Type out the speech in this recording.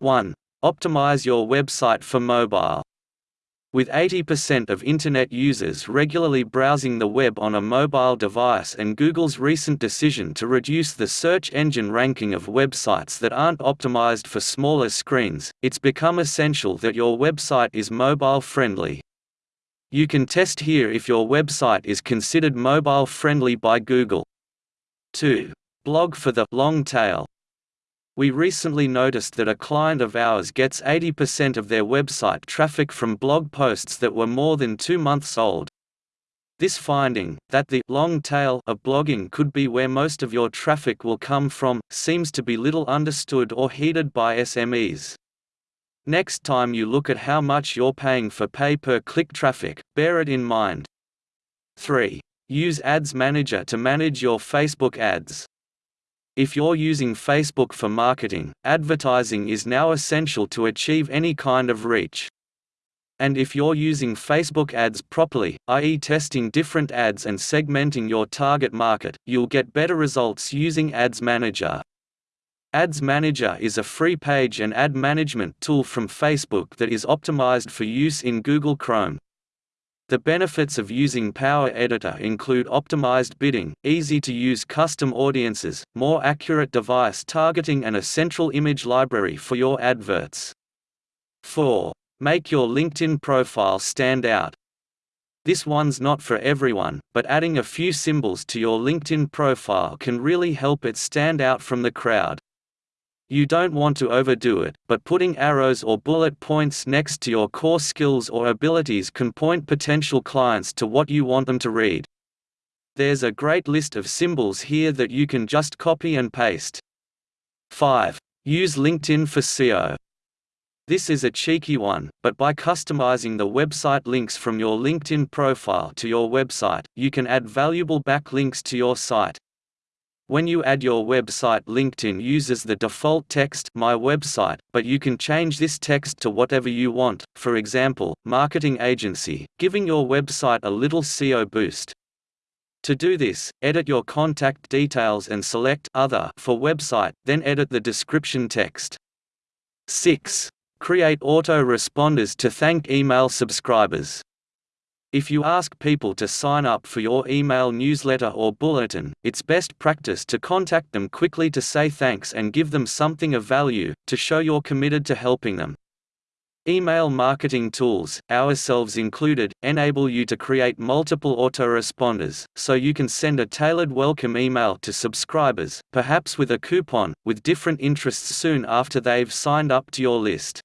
1. Optimize your website for mobile. With 80% of Internet users regularly browsing the web on a mobile device and Google's recent decision to reduce the search engine ranking of websites that aren't optimized for smaller screens, it's become essential that your website is mobile friendly. You can test here if your website is considered mobile friendly by Google. 2. Blog for the long tail. We recently noticed that a client of ours gets 80% of their website traffic from blog posts that were more than two months old. This finding, that the long tail of blogging could be where most of your traffic will come from, seems to be little understood or heeded by SMEs. Next time you look at how much you're paying for pay-per-click traffic, bear it in mind. 3. Use Ads Manager to manage your Facebook ads. If you're using Facebook for marketing, advertising is now essential to achieve any kind of reach. And if you're using Facebook ads properly, i.e. testing different ads and segmenting your target market, you'll get better results using Ads Manager. Ads Manager is a free page and ad management tool from Facebook that is optimized for use in Google Chrome. The benefits of using Power Editor include optimized bidding, easy-to-use custom audiences, more accurate device targeting and a central image library for your adverts. 4. Make your LinkedIn profile stand out. This one's not for everyone, but adding a few symbols to your LinkedIn profile can really help it stand out from the crowd. You don't want to overdo it, but putting arrows or bullet points next to your core skills or abilities can point potential clients to what you want them to read. There's a great list of symbols here that you can just copy and paste. 5. Use LinkedIn for SEO. This is a cheeky one, but by customizing the website links from your LinkedIn profile to your website, you can add valuable backlinks to your site, when you add your website LinkedIn uses the default text My website, but you can change this text to whatever you want, for example, marketing agency, giving your website a little SEO boost. To do this, edit your contact details and select Other for website, then edit the description text. 6. Create auto-responders to thank email subscribers. If you ask people to sign up for your email newsletter or bulletin, it's best practice to contact them quickly to say thanks and give them something of value, to show you're committed to helping them. Email marketing tools, ourselves included, enable you to create multiple autoresponders, so you can send a tailored welcome email to subscribers, perhaps with a coupon, with different interests soon after they've signed up to your list.